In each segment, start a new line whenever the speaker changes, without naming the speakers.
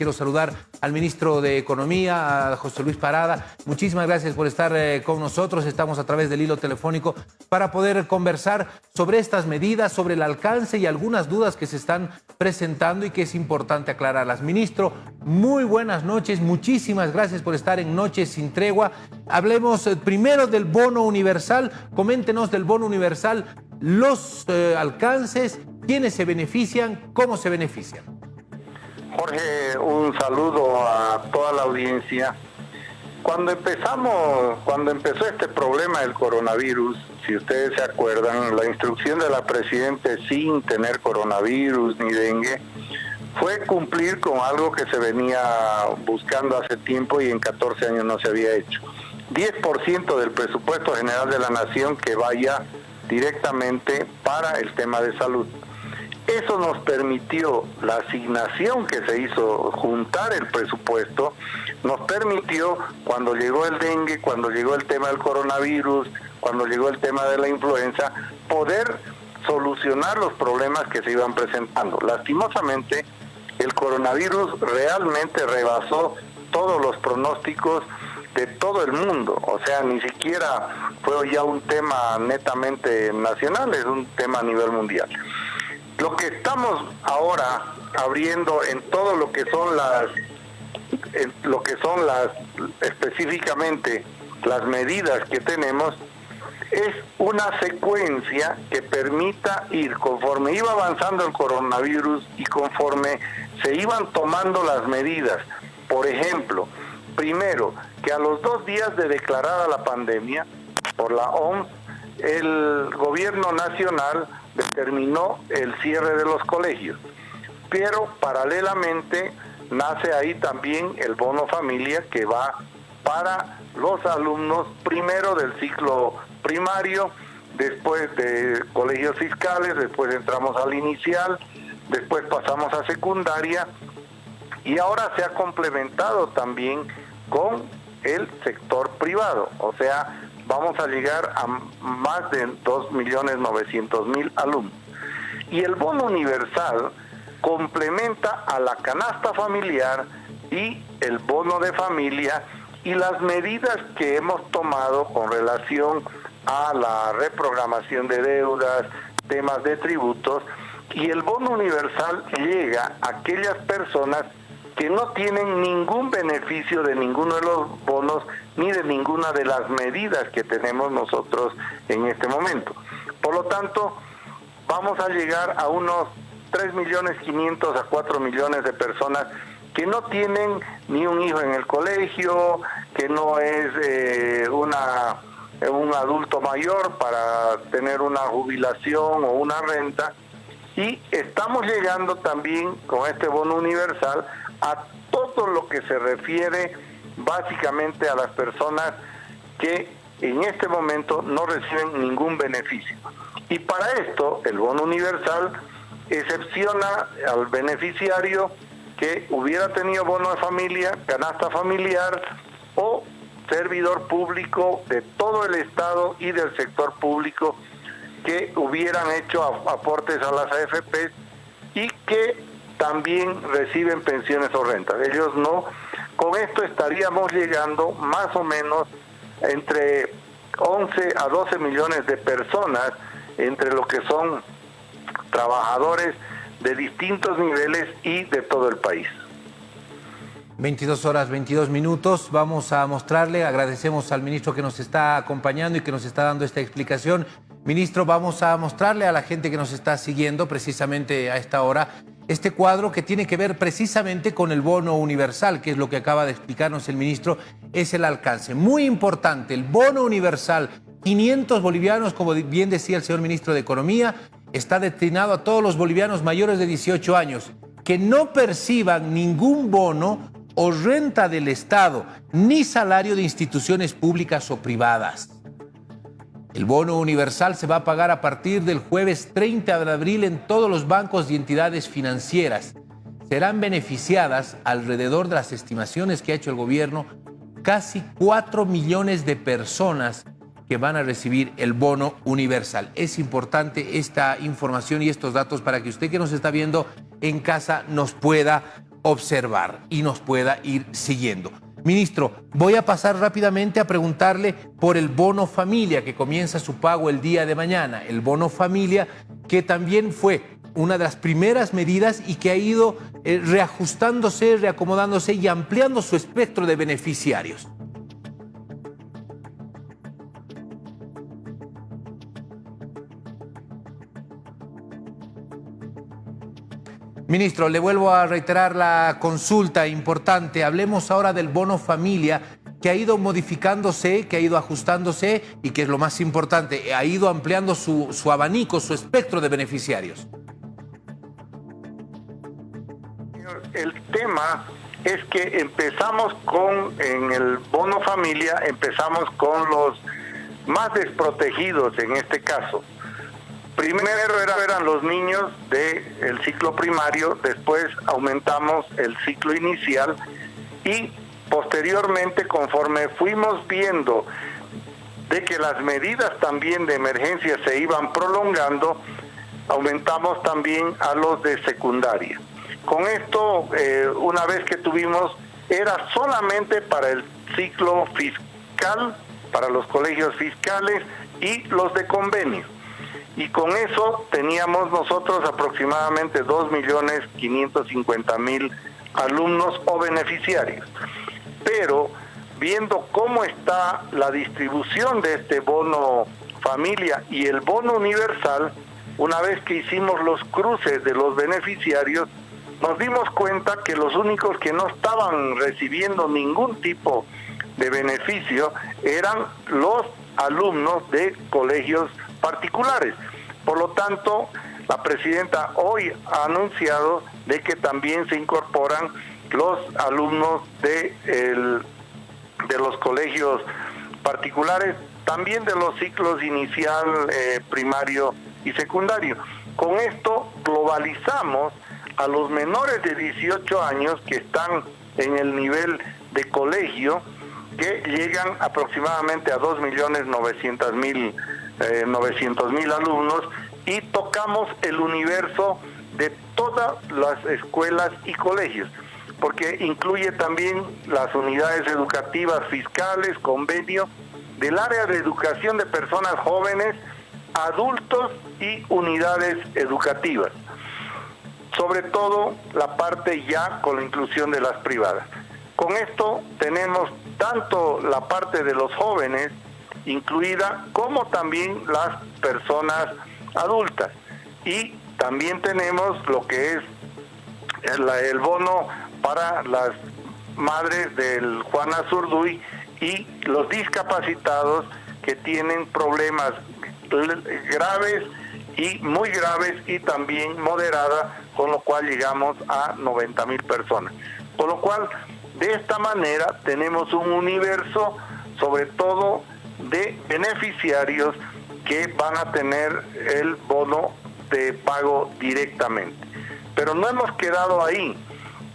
Quiero saludar al ministro de Economía, a José Luis Parada. Muchísimas gracias por estar eh, con nosotros. Estamos a través del hilo telefónico para poder conversar sobre estas medidas, sobre el alcance y algunas dudas que se están presentando y que es importante aclararlas. Ministro, muy buenas noches. Muchísimas gracias por estar en Noches sin Tregua. Hablemos eh, primero del bono universal. Coméntenos del bono universal, los eh, alcances, quiénes se benefician, cómo se benefician.
Jorge, un saludo a toda la audiencia. Cuando empezamos, cuando empezó este problema del coronavirus, si ustedes se acuerdan, la instrucción de la Presidenta sin tener coronavirus ni dengue fue cumplir con algo que se venía buscando hace tiempo y en 14 años no se había hecho. 10% del presupuesto general de la nación que vaya directamente para el tema de salud. Eso nos permitió, la asignación que se hizo, juntar el presupuesto, nos permitió, cuando llegó el dengue, cuando llegó el tema del coronavirus, cuando llegó el tema de la influenza, poder solucionar los problemas que se iban presentando. Lastimosamente, el coronavirus realmente rebasó todos los pronósticos de todo el mundo, o sea, ni siquiera fue ya un tema netamente nacional, es un tema a nivel mundial. Lo que estamos ahora abriendo en todo lo que son las, lo que son las, específicamente las medidas que tenemos, es una secuencia que permita ir conforme iba avanzando el coronavirus y conforme se iban tomando las medidas. Por ejemplo, primero, que a los dos días de declarada la pandemia por la OMS, el gobierno nacional determinó el cierre de los colegios. Pero paralelamente nace ahí también el bono familia que va para los alumnos primero del ciclo primario, después de colegios fiscales, después entramos al inicial, después pasamos a secundaria y ahora se ha complementado también con el sector privado, o sea, vamos a llegar a más de 2.900.000 alumnos. Y el bono universal complementa a la canasta familiar y el bono de familia y las medidas que hemos tomado con relación a la reprogramación de deudas, temas de tributos, y el bono universal llega a aquellas personas que no tienen ningún beneficio de ninguno de los bonos ni de ninguna de las medidas que tenemos nosotros en este momento. Por lo tanto, vamos a llegar a unos 3 millones 500 a 4 millones de personas que no tienen ni un hijo en el colegio, que no es eh, una un adulto mayor para tener una jubilación o una renta y estamos llegando también con este bono universal a todo lo que se refiere básicamente a las personas que en este momento no reciben ningún beneficio. Y para esto, el bono universal excepciona al beneficiario que hubiera tenido bono de familia, canasta familiar o servidor público de todo el Estado y del sector público que hubieran hecho aportes a las AFP y que también reciben pensiones o rentas. Ellos no. Con esto estaríamos llegando más o menos entre 11 a 12 millones de personas, entre los que son trabajadores de distintos niveles y de todo el país.
22 horas 22 minutos. Vamos a mostrarle, agradecemos al ministro que nos está acompañando y que nos está dando esta explicación. Ministro, vamos a mostrarle a la gente que nos está siguiendo precisamente a esta hora este cuadro que tiene que ver precisamente con el bono universal, que es lo que acaba de explicarnos el ministro, es el alcance. Muy importante, el bono universal, 500 bolivianos, como bien decía el señor ministro de Economía, está destinado a todos los bolivianos mayores de 18 años que no perciban ningún bono o renta del Estado, ni salario de instituciones públicas o privadas. El bono universal se va a pagar a partir del jueves 30 de abril en todos los bancos y entidades financieras. Serán beneficiadas, alrededor de las estimaciones que ha hecho el gobierno, casi 4 millones de personas que van a recibir el bono universal. Es importante esta información y estos datos para que usted que nos está viendo en casa nos pueda observar y nos pueda ir siguiendo. Ministro, voy a pasar rápidamente a preguntarle por el bono familia que comienza su pago el día de mañana. El bono familia que también fue una de las primeras medidas y que ha ido eh, reajustándose, reacomodándose y ampliando su espectro de beneficiarios. Ministro, le vuelvo a reiterar la consulta importante. Hablemos ahora del bono familia que ha ido modificándose, que ha ido ajustándose y que es lo más importante, ha ido ampliando su, su abanico, su espectro de beneficiarios.
El tema es que empezamos con, en el bono familia, empezamos con los más desprotegidos en este caso Primero eran los niños del ciclo primario, después aumentamos el ciclo inicial y posteriormente conforme fuimos viendo de que las medidas también de emergencia se iban prolongando, aumentamos también a los de secundaria. Con esto, eh, una vez que tuvimos, era solamente para el ciclo fiscal, para los colegios fiscales y los de convenio y con eso teníamos nosotros aproximadamente 2.550.000 alumnos o beneficiarios. Pero viendo cómo está la distribución de este bono familia y el bono universal, una vez que hicimos los cruces de los beneficiarios, nos dimos cuenta que los únicos que no estaban recibiendo ningún tipo de beneficio eran los alumnos de colegios particulares. Por lo tanto, la presidenta hoy ha anunciado de que también se incorporan los alumnos de, de los colegios particulares, también de los ciclos inicial, eh, primario y secundario. Con esto globalizamos a los menores de 18 años que están en el nivel de colegio, que llegan aproximadamente a 2.900.000 eh, 900 mil alumnos y tocamos el universo de todas las escuelas y colegios, porque incluye también las unidades educativas fiscales, convenio, del área de educación de personas jóvenes, adultos y unidades educativas. Sobre todo la parte ya con la inclusión de las privadas. Con esto tenemos tanto la parte de los jóvenes, incluida, como también las personas adultas. Y también tenemos lo que es el, bono para las madres del Juan Azurduy y los discapacitados que tienen problemas graves y muy graves y también moderada, con lo cual llegamos a 90 mil personas. Con lo cual, de esta manera tenemos un universo, sobre todo de beneficiarios que van a tener el bono de pago directamente. Pero no hemos quedado ahí.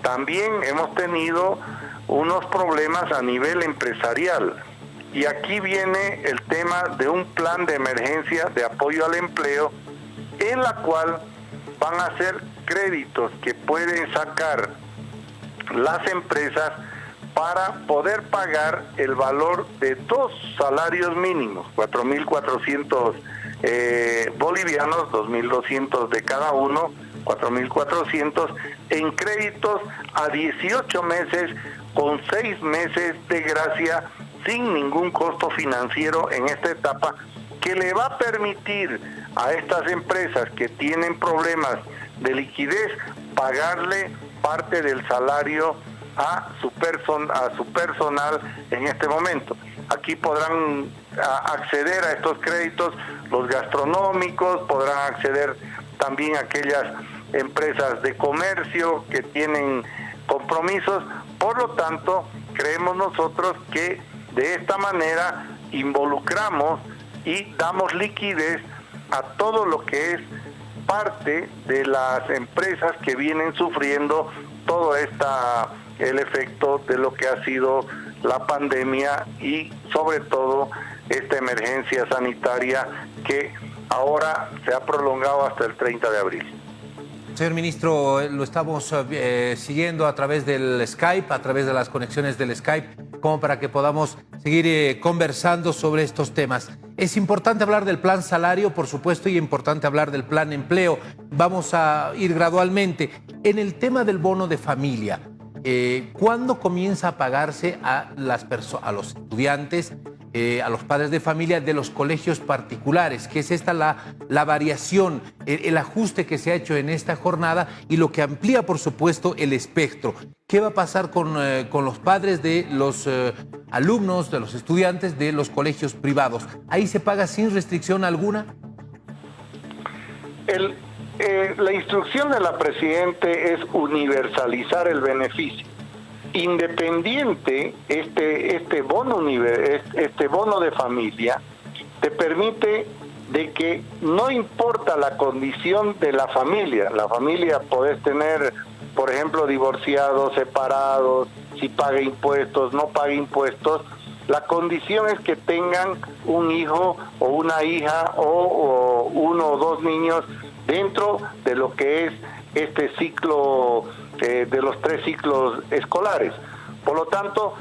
También hemos tenido unos problemas a nivel empresarial. Y aquí viene el tema de un plan de emergencia de apoyo al empleo en la cual van a ser créditos que pueden sacar las empresas para poder pagar el valor de dos salarios mínimos, 4.400 eh, bolivianos, 2.200 de cada uno, 4.400, en créditos a 18 meses con 6 meses de gracia sin ningún costo financiero en esta etapa que le va a permitir a estas empresas que tienen problemas de liquidez pagarle parte del salario a su, a su personal en este momento. Aquí podrán acceder a estos créditos los gastronómicos, podrán acceder también aquellas empresas de comercio que tienen compromisos. Por lo tanto, creemos nosotros que de esta manera involucramos y damos liquidez a todo lo que es parte de las empresas que vienen sufriendo todo esta el efecto de lo que ha sido la pandemia y sobre todo esta emergencia sanitaria que ahora se ha prolongado hasta el 30 de abril.
Señor ministro, lo estamos eh, siguiendo a través del Skype, a través de las conexiones del Skype, como para que podamos seguir eh, conversando sobre estos temas. Es importante hablar del plan salario, por supuesto, y importante hablar del plan empleo. Vamos a ir gradualmente. En el tema del bono de familia, eh, ¿cuándo comienza a pagarse a, los estudiantes eh, a los padres de familia de los colegios particulares, que es esta la, variación, el, ajuste que se ha hecho en esta jornada y lo que amplía, por supuesto, el espectro. ¿Qué va a pasar con, eh, con los padres de los alumnos, de los estudiantes de los colegios privados? ¿Ahí se paga sin restricción alguna?
La instrucción de la Presidente es universalizar el beneficio independiente este este bono este bono de familia te permite de que no importa la condición de la familia, la familia puedes tener, por ejemplo, divorciados, separados, si paga impuestos, no paga impuestos, la condición es que tengan un hijo o una hija o uno o dos niños dentro de lo que es este ciclo eh, de los tres ciclos escolares. Por lo tanto,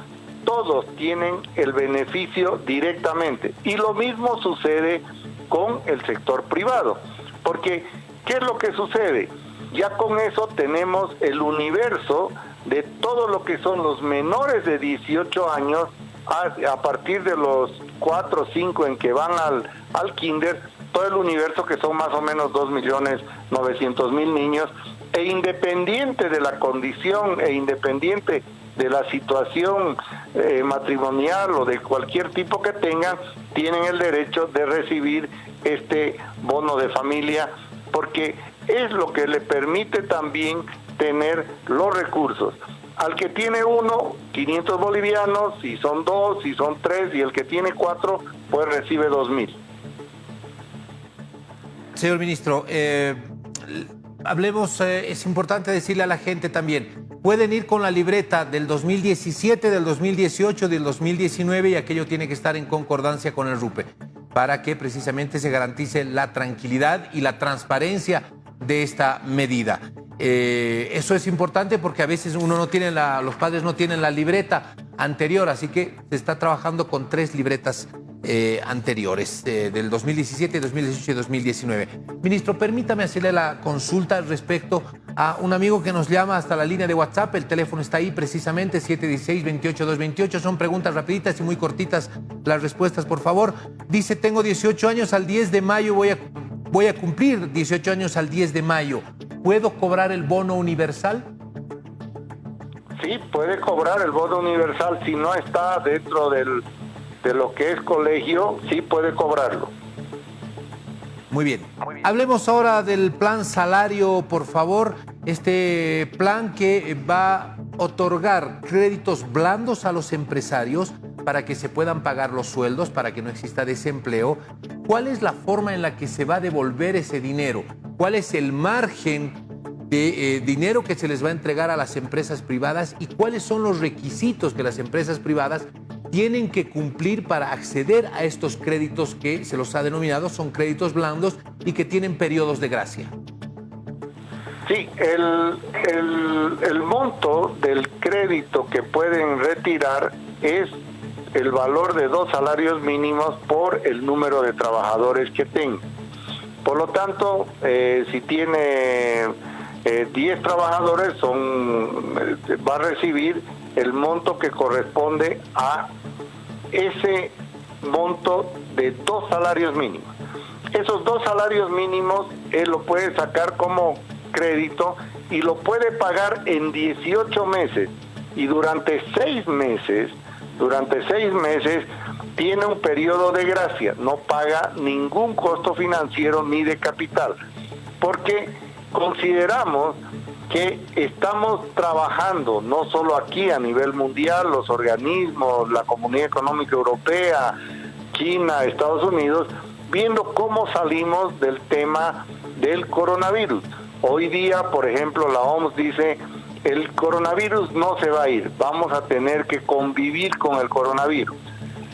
todos tienen el beneficio directamente. Y lo mismo sucede con el sector privado. Porque, ¿qué es lo que sucede? Ya con eso tenemos el universo de todo lo que son los menores de 18 años a, partir de los 4 o 5 en que van al, al kinder, todo el universo que son más o menos 2.900.000 niños e independiente de la condición e independiente de la situación eh, matrimonial o de cualquier tipo que tengan, tienen el derecho de recibir este bono de familia porque es lo que le permite también tener los recursos. Al que tiene uno, 500 bolivianos, si son dos, si son tres, y el que tiene cuatro, pues recibe dos mil.
Señor ministro, eh, hablemos, eh, es importante decirle a la gente también, pueden ir con la libreta del 2017, del 2018, del 2019 y aquello tiene que estar en concordancia con el RUPE para que precisamente se garantice la tranquilidad y la transparencia de esta medida. Eh, eso es importante porque a veces uno no tiene la, los padres no tienen la libreta anterior, así que se está trabajando con tres libretas eh, anteriores, eh, del 2017, 2018 y 2019. Ministro, permítame hacerle la consulta respecto a un amigo que nos llama hasta la línea de WhatsApp, el teléfono está ahí precisamente, 716-28228, son preguntas rapiditas y muy cortitas las respuestas, por favor. Dice, tengo 18 años, al 10 de mayo voy a, voy a cumplir 18 años al 10 de mayo. ¿Puedo cobrar el bono universal?
Sí, puede cobrar el bono universal si no está dentro del de lo que es colegio, sí puede cobrarlo.
Muy bien. Hablemos ahora del plan salario, por favor. Este plan que va a otorgar créditos blandos a los empresarios para que se puedan pagar los sueldos, para que no exista desempleo. ¿Cuál es la forma en la que se va a devolver ese dinero? ¿Cuál es el margen de eh, dinero que se les va a entregar a las empresas privadas y cuáles son los requisitos que las empresas privadas tienen que cumplir para acceder a estos créditos que se los ha denominado son créditos blandos y que tienen periodos de gracia.
Sí, el, el, monto del crédito que pueden retirar es el valor de dos salarios mínimos por el número de trabajadores que tengan. Por lo tanto, eh, si tiene 10 eh, trabajadores, son, eh, va a recibir el monto que corresponde a ese monto de dos salarios mínimos. Esos dos salarios mínimos él lo puede sacar como crédito y lo puede pagar en 18 meses. Y durante seis meses, durante seis meses tiene un periodo de gracia, no paga ningún costo financiero ni de capital, porque consideramos que estamos trabajando, no solo aquí a nivel mundial, los organismos, la Comunidad Económica Europea, China, Estados Unidos, viendo cómo salimos del tema del coronavirus. Hoy día, por ejemplo, la OMS dice, el coronavirus no se va a ir, vamos a tener que convivir con el coronavirus.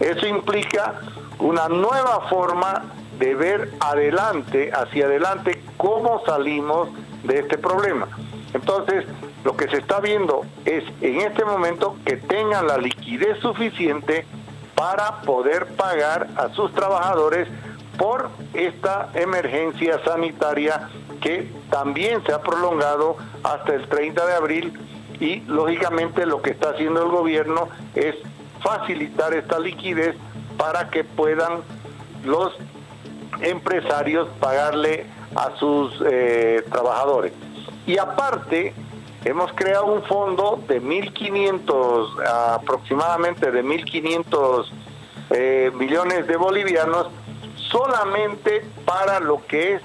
Eso implica una nueva forma de ver adelante, hacia adelante, cómo salimos de este problema. Entonces, lo que se está viendo es en este momento que tengan la liquidez suficiente para poder pagar a sus trabajadores por esta emergencia sanitaria que también se ha prolongado hasta el 30 de abril y lógicamente lo que está haciendo el gobierno es facilitar esta liquidez para que puedan los empresarios pagarle a sus eh, trabajadores. Y aparte, hemos creado un fondo de 1.500, aproximadamente de 1.500 eh, millones de bolivianos, solamente para lo que es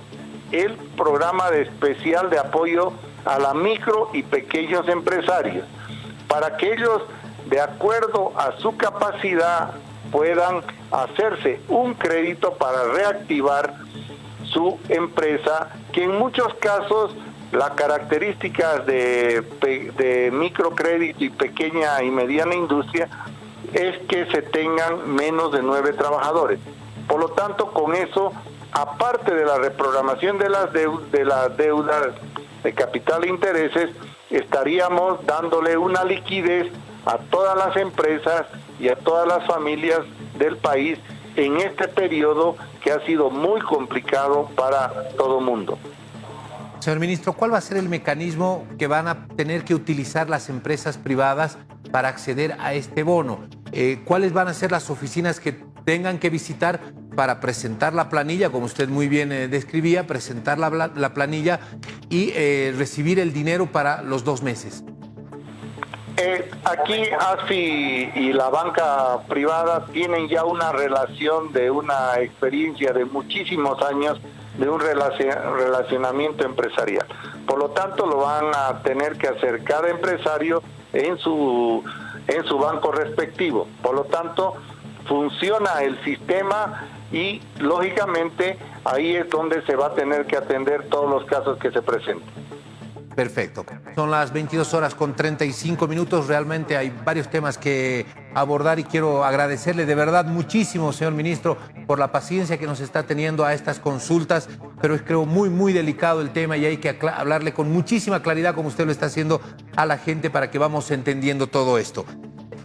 el programa de especial de apoyo a la micro y pequeños empresarios, para que ellos, de acuerdo a su capacidad, puedan hacerse un crédito para reactivar su empresa, que en muchos casos las características de, de microcrédito y pequeña y mediana industria es que se tengan menos de nueve trabajadores. Por lo tanto, con eso, aparte de la reprogramación de las, de las deudas de capital e intereses, estaríamos dándole una liquidez a todas las empresas y a todas las familias del país en este periodo que ha sido muy complicado para todo mundo.
Señor ministro, ¿cuál va a ser el mecanismo que van a tener que utilizar las empresas privadas para acceder a este bono? Eh, ¿Cuáles van a ser las oficinas que tengan que visitar para presentar la planilla, como usted muy bien eh, describía, presentar la, planilla y eh, recibir el dinero para los dos meses?
Aquí ASFI y la banca privada tienen ya una relación de una experiencia de muchísimos años de un relacionamiento empresarial. Por lo tanto, lo van a tener que hacer cada empresario en su, en su banco respectivo. Por lo tanto, funciona el sistema y lógicamente ahí es donde se va a tener que atender todos los casos que se presenten.
Perfecto. Son las 22 horas con 35 minutos. Realmente hay varios temas que abordar y quiero agradecerle de verdad muchísimo, señor ministro, por la paciencia que nos está teniendo a estas consultas, pero es creo muy, muy delicado el tema y hay que hablarle con muchísima claridad como usted lo está haciendo a la gente para que vamos entendiendo todo esto.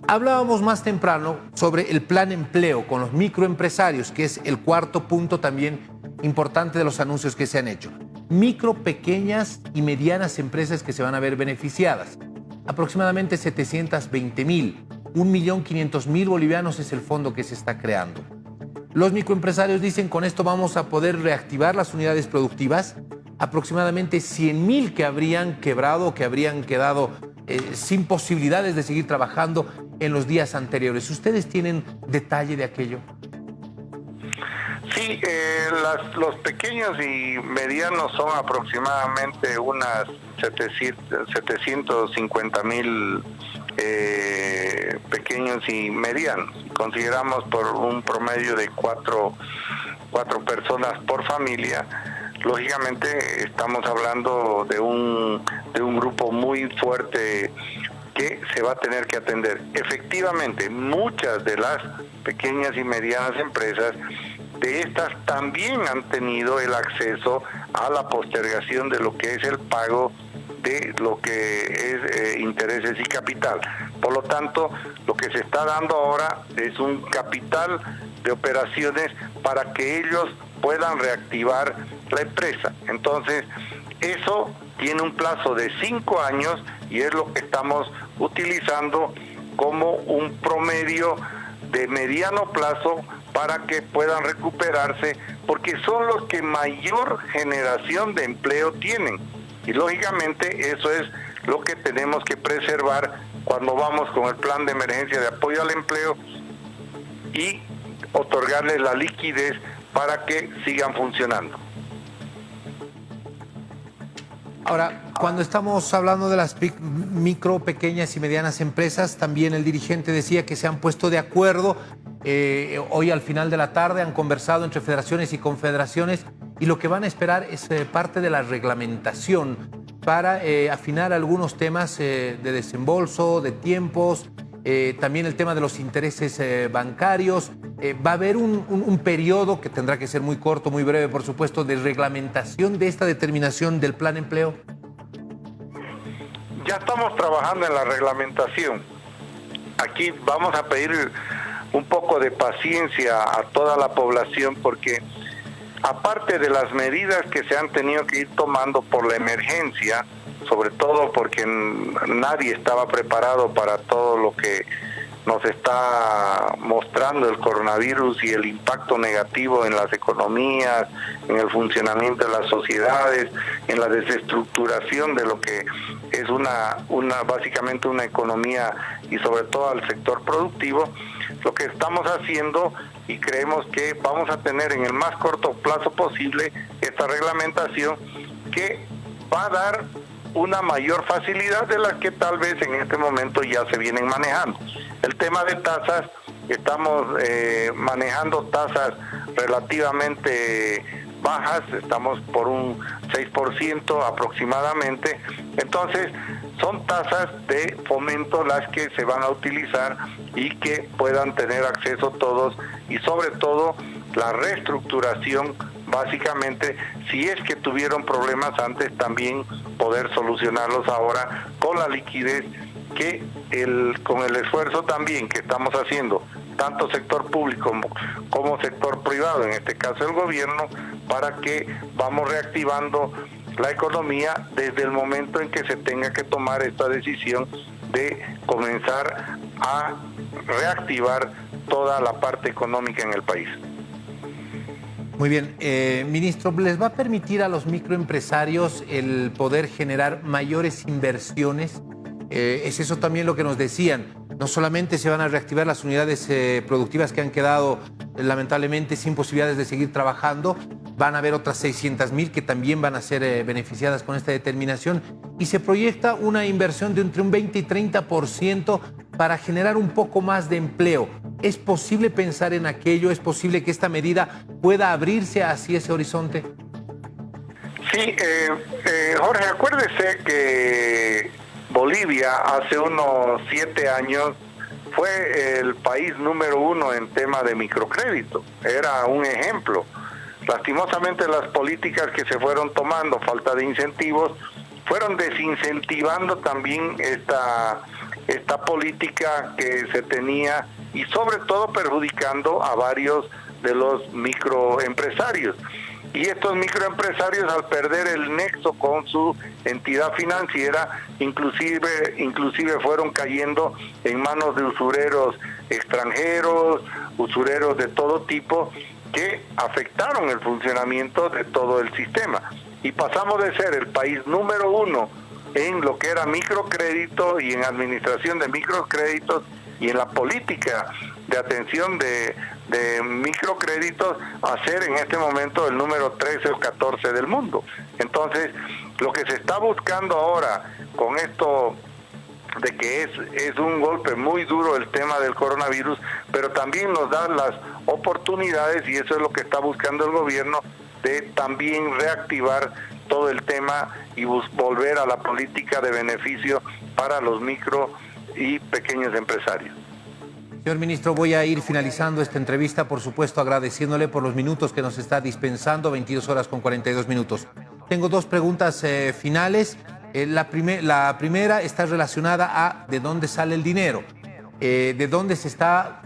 Hablábamos más temprano sobre el plan empleo con los microempresarios, que es el cuarto punto también importante de los anuncios que se han hecho micro, pequeñas y medianas empresas que se van a ver beneficiadas. Aproximadamente 720 mil, 1.500.000 bolivianos es el fondo que se está creando. Los microempresarios dicen con esto vamos a poder reactivar las unidades productivas, aproximadamente 100.000 que habrían quebrado, que habrían quedado eh, sin posibilidades de seguir trabajando en los días anteriores. ¿Ustedes tienen detalle de aquello?
Sí, eh, los pequeños y medianos son aproximadamente unas 750 mil eh, pequeños y medianos. Consideramos por un promedio de cuatro, cuatro personas por familia. Lógicamente estamos hablando de un, de un grupo muy fuerte que se va a tener que atender. Efectivamente, muchas de las pequeñas y medianas empresas de estas también han tenido el acceso a la postergación de lo que es el pago de lo que es eh, intereses y capital. Por lo tanto, lo que se está dando ahora es un capital de operaciones para que ellos puedan reactivar la empresa. Entonces, eso tiene un plazo de cinco años y es lo que estamos utilizando como un promedio de mediano plazo para que puedan recuperarse, porque son los que mayor generación de empleo tienen. Y lógicamente eso es lo que tenemos que preservar cuando vamos con el plan de emergencia de apoyo al empleo y otorgarles la liquidez para que sigan funcionando.
Ahora, cuando estamos hablando de las micro, pequeñas y medianas empresas, también el dirigente decía que se han puesto de acuerdo eh, hoy al final de la tarde han conversado entre federaciones y confederaciones y lo que van a esperar es eh, parte de la reglamentación para eh, afinar algunos temas de desembolso, de tiempos, también el tema de los intereses bancarios ¿va a haber un, periodo que tendrá que ser muy corto, muy breve, por supuesto, de reglamentación de esta determinación del plan empleo?
Ya estamos trabajando en la reglamentación. Aquí vamos a pedir un poco de paciencia a toda la población porque aparte de las medidas que se han tenido que ir tomando por la emergencia, sobre todo porque nadie estaba preparado para todo lo que nos está mostrando el coronavirus y el impacto negativo en las economías, en el funcionamiento de las sociedades, en la desestructuración de lo que es una, una básicamente una economía y sobre todo al sector productivo, lo que estamos haciendo y creemos que vamos a tener en el más corto plazo posible esta reglamentación que va a dar una mayor facilidad de las que tal vez en este momento ya se vienen manejando. El tema de tasas, estamos eh, manejando tasas relativamente bajas, estamos por un 6% aproximadamente. Entonces, son tasas de fomento las que se van a utilizar y que puedan tener acceso todos y sobre todo la reestructuración básicamente si es que tuvieron problemas antes también poder solucionarlos ahora con la liquidez que el, con el esfuerzo también que estamos haciendo tanto sector público como, como sector privado, en este caso el gobierno, para que vamos reactivando la economía desde el momento en que se tenga que tomar esta decisión de comenzar a reactivar toda la parte económica en el país.
Muy bien, eh, ministro, ¿les va a permitir a los microempresarios el poder generar mayores inversiones? Eh, es eso también lo que nos decían. No solamente se van a reactivar las unidades eh, productivas que han quedado lamentablemente sin posibilidades de seguir trabajando, van a haber otras 600 mil que también van a ser eh, beneficiadas con esta determinación y se proyecta una inversión de entre un 20 y 30% para generar un poco más de empleo. ¿Es posible pensar en aquello? ¿Es posible que esta medida pueda abrirse hacia ese horizonte?
Sí, eh, Jorge, acuérdese que Bolivia hace unos siete años fue el país número uno en tema de microcrédito. Era un ejemplo Lastimosamente las políticas que se fueron tomando, falta de incentivos, fueron desincentivando también esta, esta política que se tenía y sobre todo perjudicando a varios de los microempresarios. Y estos microempresarios al perder el nexo con su entidad financiera, inclusive, inclusive fueron cayendo en manos de usureros extranjeros, usureros de todo tipo, que afectaron el funcionamiento de todo el sistema. Y pasamos de ser el país número uno en lo que era microcrédito y en administración de microcréditos y en la política de atención de, de microcréditos a ser en este momento el número 13 o 14 del mundo. Entonces, lo que se está buscando ahora con esto de que es, es un golpe muy duro el tema del coronavirus, pero también nos da las oportunidades, y eso es lo que está buscando el gobierno, de también reactivar todo el tema y volver a la política de beneficio para los micro y pequeños empresarios.
Señor ministro, voy a ir finalizando esta entrevista, por supuesto agradeciéndole por los minutos que nos está dispensando, 22 horas con 42 minutos. Tengo dos preguntas eh, finales. Eh, la, primera está relacionada a de dónde sale el dinero, eh, de dónde se está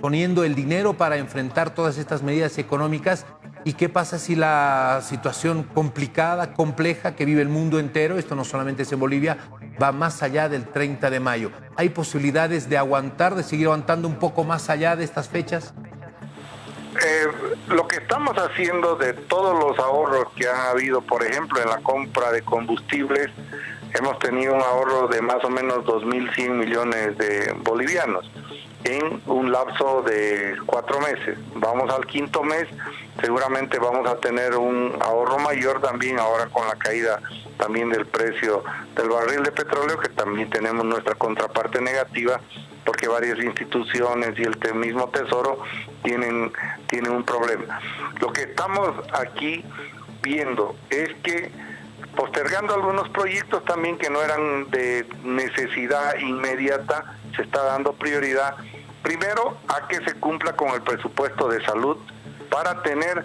poniendo el dinero para enfrentar todas estas medidas económicas y qué pasa si la situación complicada, compleja que vive el mundo entero, esto no solamente es en Bolivia, va más allá del 30 de mayo. ¿Hay posibilidades de aguantar, de seguir aguantando un poco más allá de estas fechas?
Eh, lo que estamos haciendo de todos los ahorros que ha habido, por ejemplo, en la compra de combustibles, hemos tenido un ahorro de más o menos 2.100 millones de bolivianos en un lapso de cuatro meses. Vamos al quinto mes, seguramente vamos a tener un ahorro mayor también ahora con la caída también del precio del barril de petróleo, que también tenemos nuestra contraparte negativa porque varias instituciones y el mismo Tesoro tienen, tienen un problema. Lo que estamos aquí viendo es que postergando algunos proyectos también que no eran de necesidad inmediata, se está dando prioridad Primero, a que se cumpla con el presupuesto de salud para tener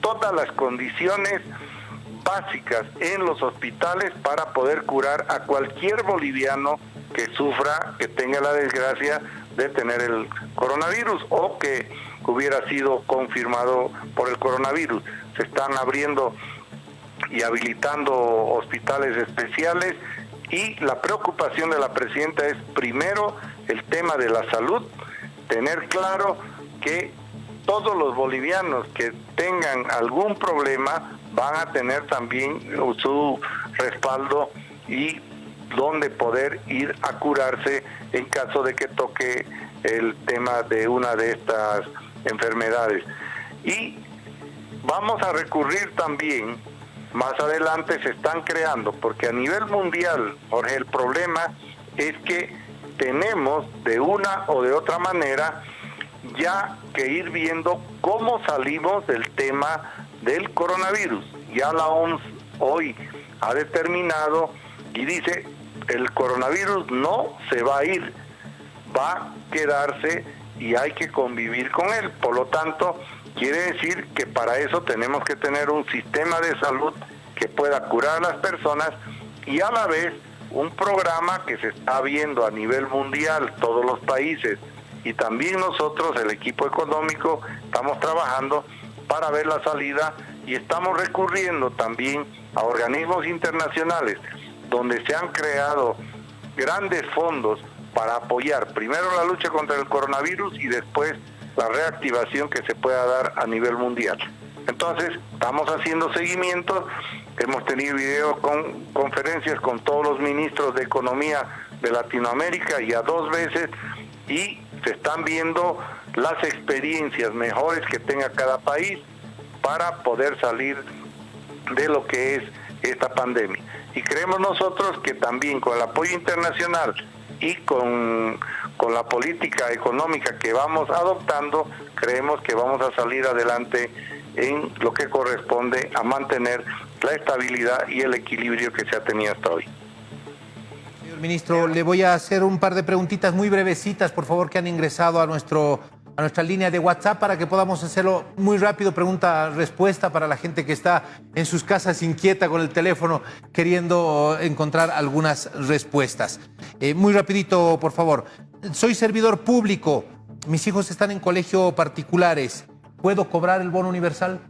todas las condiciones básicas en los hospitales para poder curar a cualquier boliviano que sufra, que tenga la desgracia de tener el coronavirus o que hubiera sido confirmado por el coronavirus. Se están abriendo y habilitando hospitales especiales y la preocupación de la presidenta es primero el tema de la salud, tener claro que todos los bolivianos que tengan algún problema van a tener también su respaldo y donde poder ir a curarse en caso de que toque el tema de una de estas enfermedades. Y vamos a recurrir también, más adelante se están creando, porque a nivel mundial, Jorge, el problema es que tenemos de una o de otra manera ya que ir viendo cómo salimos del tema del coronavirus. Ya la OMS hoy ha determinado y dice, el coronavirus no se va a ir, va a quedarse y hay que convivir con él. Por lo tanto, quiere decir que para eso tenemos que tener un sistema de salud que pueda curar a las personas y a la vez un programa que se está viendo a nivel mundial, todos los países, y también nosotros, el equipo económico, estamos trabajando para ver la salida y estamos recurriendo también a organismos internacionales donde se han creado grandes fondos para apoyar primero la lucha contra el coronavirus y después la reactivación que se pueda dar a nivel mundial. Entonces, estamos haciendo seguimiento, hemos tenido video con conferencias con todos los ministros de Economía de Latinoamérica y a dos veces y se están viendo las experiencias mejores que tenga cada país para poder salir de lo que es esta pandemia. Y creemos nosotros que también con el apoyo internacional y con, con la política económica que vamos adoptando, creemos que vamos a salir adelante en lo que corresponde a mantener la estabilidad y el equilibrio que se ha tenido hasta hoy.
Ministro, le voy a hacer un par de preguntitas muy brevecitas, por favor, que han ingresado a, nuestro, a nuestra línea de WhatsApp para que podamos hacerlo muy rápido, pregunta-respuesta para la gente que está en sus casas inquieta con el teléfono queriendo encontrar algunas respuestas. Eh, muy rapidito, por favor. Soy servidor público, mis hijos están en colegio particulares, ¿puedo cobrar el bono universal?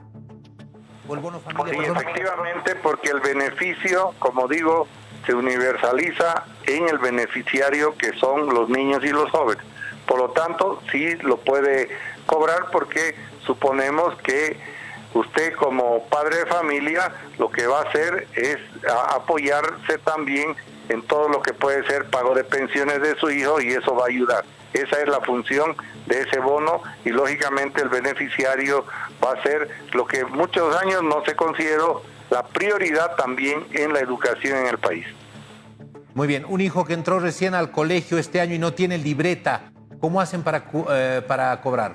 ¿O el bono familiar? Sí, efectivamente, porque el beneficio, como digo, se universaliza en el beneficiario que son los niños y los jóvenes. Por lo tanto, sí lo puede cobrar porque suponemos que usted como padre de familia lo que va a hacer es apoyarse también en todo lo que puede ser pago de pensiones de su hijo y eso va a ayudar. Esa es la función de ese bono y lógicamente el beneficiario va a ser lo que muchos años no se consideró la prioridad también en la educación en el país.
Muy bien, un hijo que entró recién al colegio este año y no tiene libreta, ¿cómo hacen para, eh, para cobrar?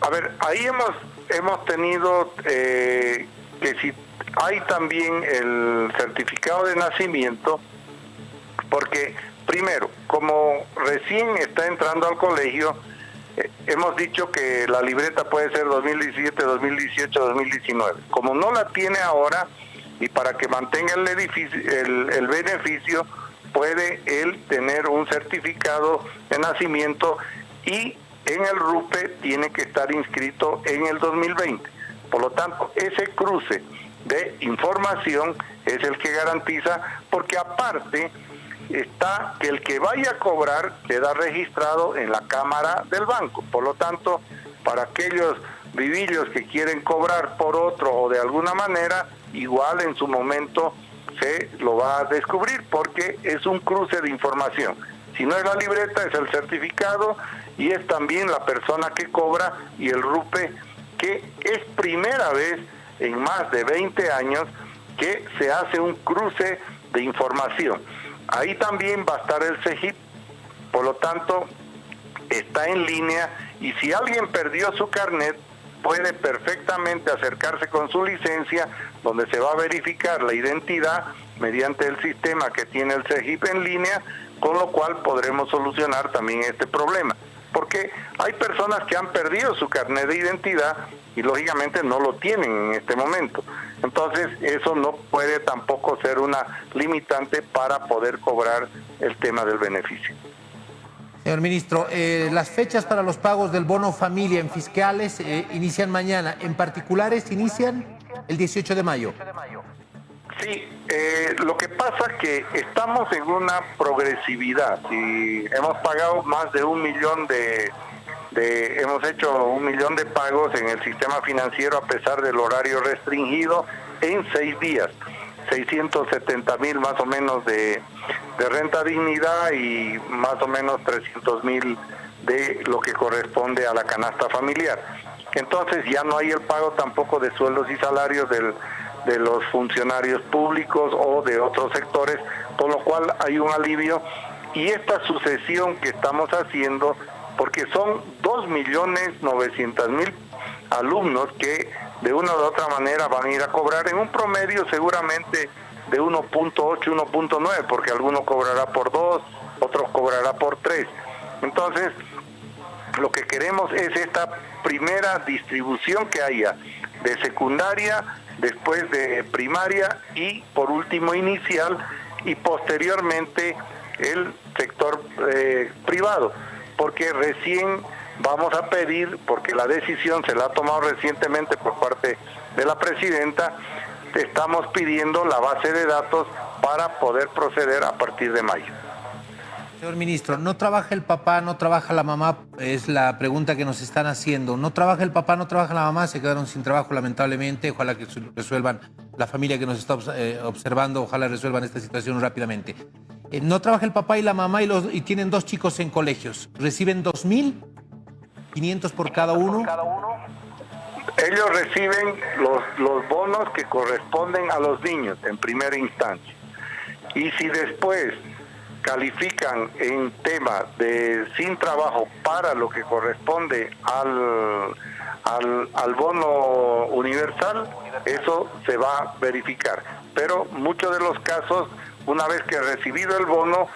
A ver, ahí hemos, hemos tenido eh, que si hay también el certificado de nacimiento, porque primero, como recién está entrando al colegio, eh, hemos dicho que la libreta puede ser 2017, 2018, 2019. Como no la tiene ahora y para que mantenga el, beneficio, puede él tener un certificado de nacimiento y en el RUPE tiene que estar inscrito en el 2020. Por lo tanto, ese cruce de información es el que garantiza, porque aparte está que el que vaya a cobrar queda registrado en la cámara del banco. Por lo tanto, para aquellos vivillos que quieren cobrar por otro o de alguna manera, igual en su momento se lo va a descubrir porque es un cruce de información. Si no es la libreta, es el certificado y es también la persona que cobra y el RUPE, que es primera vez en más de 20 años que se hace un cruce de información. Ahí también va a estar el CEGIP, por lo tanto, está en línea y si alguien perdió su carnet, puede perfectamente acercarse con su licencia, donde se va a verificar la identidad mediante el sistema que tiene el CEGIP en línea, con lo cual podremos solucionar también este problema. Porque hay personas que han perdido su carnet de identidad y lógicamente no lo tienen en este momento. Entonces eso no puede tampoco ser una limitante para poder cobrar el tema del beneficio.
Señor ministro, eh, las fechas para los pagos del bono familia en fiscales eh, inician mañana, en particulares inician el 18 de mayo.
Sí, eh, lo que pasa es que estamos en una progresividad y hemos pagado más de un millón de, hemos hecho un millón de pagos en el sistema financiero a pesar del horario restringido en seis días. 670 mil más o menos de, de, renta dignidad y más o menos 300 mil de lo que corresponde a la canasta familiar. Entonces ya no hay el pago tampoco de sueldos y salarios del de los funcionarios públicos o de otros sectores, con lo cual hay un alivio. Y esta sucesión que estamos haciendo, porque son 2.900.000 alumnos que de una u otra manera van a ir a cobrar en un promedio seguramente de 1.8, 1.9, porque alguno cobrará por 2, otros cobrará por 3. Entonces, lo que queremos es esta primera distribución que haya de secundaria después de primaria y por último inicial y posteriormente el sector eh, privado, porque recién vamos a pedir, porque la decisión se la ha tomado recientemente por parte de la presidenta, estamos pidiendo la base de datos para poder proceder a partir de mayo.
Señor ministro, ¿no trabaja el papá, no trabaja la mamá? Es la pregunta que nos están haciendo. ¿No trabaja el papá, no trabaja la mamá? Se quedaron sin trabajo lamentablemente. Ojalá que resuelvan, la familia que nos está eh, observando, ojalá resuelvan esta situación rápidamente. Eh, ¿No trabaja el papá y la mamá y, tienen dos chicos en colegios? ¿Reciben 2.500 por cada uno?
Ellos reciben los, los bonos que corresponden a los niños en primera instancia. Y si después califican en tema de sin trabajo para lo que corresponde al, al, bono universal, eso se va a verificar. Pero muchos de los casos, una vez que ha recibido el bono,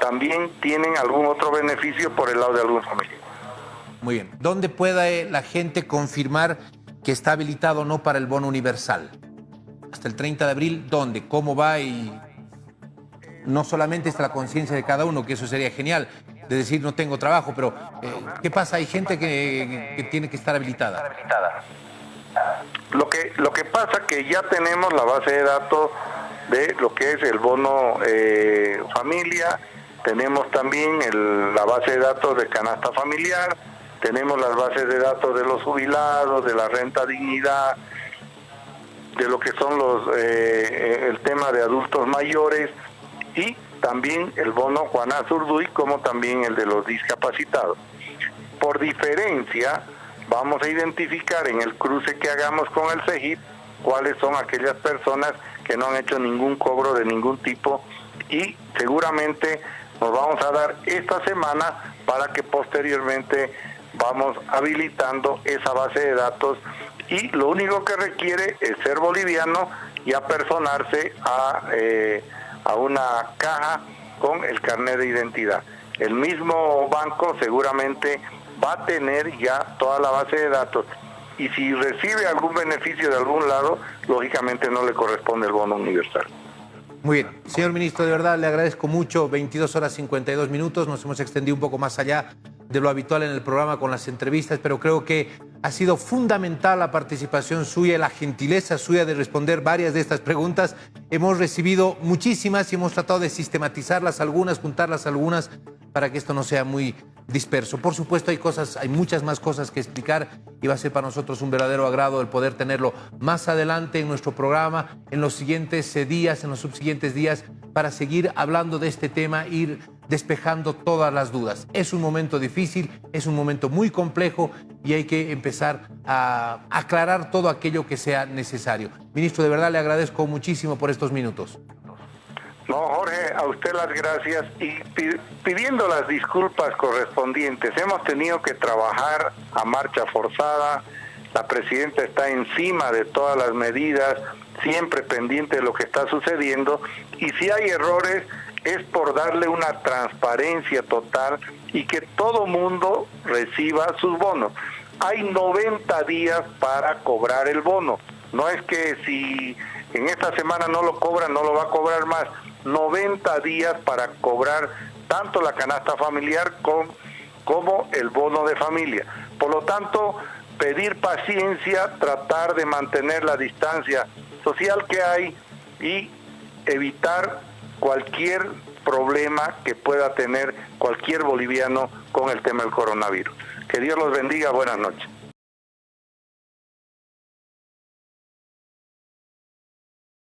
también tienen algún otro beneficio por el lado de algún familiar.
Muy bien. ¿Dónde puede la gente confirmar que está habilitado o no para el bono universal? Hasta el 30 de abril, ¿dónde? ¿Cómo va y no solamente está la conciencia de cada uno, que eso sería genial, de decir no tengo trabajo, pero eh, ¿qué pasa? Hay gente que, tiene que estar habilitada.
Lo que, lo que pasa que ya tenemos la base de datos de lo que es el bono eh, familia, tenemos también la base de datos de canasta familiar, tenemos las bases de datos de los jubilados, de la renta dignidad, de lo que son los eh, el tema de adultos mayores, y también el bono Juan Azurduy como también el de los discapacitados. Por diferencia, vamos a identificar en el cruce que hagamos con el CEGIP cuáles son aquellas personas que no han hecho ningún cobro de ningún tipo y seguramente nos vamos a dar esta semana para que posteriormente vamos habilitando esa base de datos y lo único que requiere es ser boliviano y apersonarse a eh, a una caja con el carnet de identidad. El mismo banco seguramente va a tener ya toda la base de datos y si recibe algún beneficio de algún lado, lógicamente no le corresponde el bono universal.
Muy bien. Señor ministro, de verdad le agradezco mucho. 22 horas 52 minutos. Nos hemos extendido un poco más allá de lo habitual en el programa con las entrevistas, pero creo que ha sido fundamental la participación suya, la gentileza suya de responder varias de estas preguntas. Hemos recibido muchísimas y hemos tratado de sistematizarlas algunas, juntarlas algunas, para que esto no sea muy disperso. Por supuesto, hay cosas, hay muchas más cosas que explicar y va a ser para nosotros un verdadero agrado el poder tenerlo más adelante en nuestro programa, en los siguientes eh, días, en los subsiguientes días, para seguir hablando de este tema, ir despejando todas las dudas. Es un momento difícil, es un momento muy complejo y hay que empezar a aclarar todo aquello que sea necesario. Ministro, de verdad le agradezco muchísimo por estos minutos.
No, Jorge, a usted las gracias y pidiendo las disculpas correspondientes. Hemos tenido que trabajar a marcha forzada, la presidenta está encima de todas las medidas, siempre pendiente de lo que está sucediendo y si hay errores, es por darle una transparencia total y que todo mundo reciba sus bonos. Hay 90 días para cobrar el bono. No es que si en esta semana no lo cobra, no lo va a cobrar más. 90 días para cobrar tanto la canasta familiar como el bono de familia. Por lo tanto, pedir paciencia, tratar de mantener la distancia social que hay y evitar cualquier problema que pueda tener cualquier boliviano con el tema del coronavirus. Que Dios los bendiga, buenas noches.